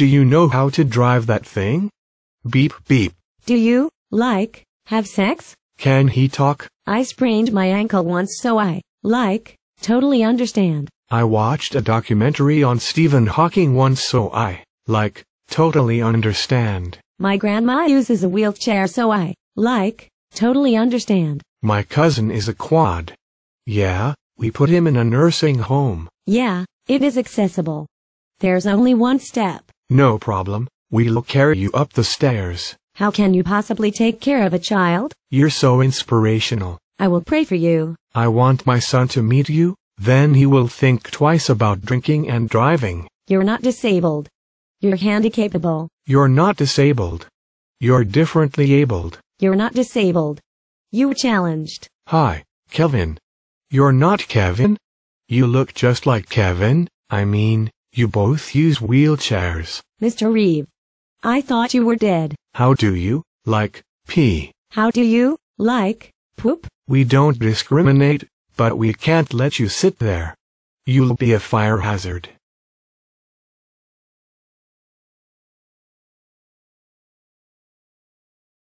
Do you know how to drive that thing? Beep beep. Do you, like, have sex? Can he talk? I sprained my ankle once so I, like, totally understand. I watched a documentary on Stephen Hawking once so I, like, totally understand. My grandma uses a wheelchair so I, like, totally understand. My cousin is a quad. Yeah, we put him in a nursing home. Yeah, it is accessible. There's only one step. No problem, we'll carry you up the stairs. How can you possibly take care of a child? You're so inspirational. I will pray for you. I want my son to meet you, then he will think twice about drinking and driving. You're not disabled. You're handicapable. You're not disabled. You're differently abled. You're not disabled. You challenged. Hi, Kevin. You're not Kevin? You look just like Kevin, I mean, you both use wheelchairs. Mr. Reeve. I thought you were dead. How do you, like, pee? How do you, like, poop? We don't discriminate, but we can't let you sit there. You'll be a fire hazard.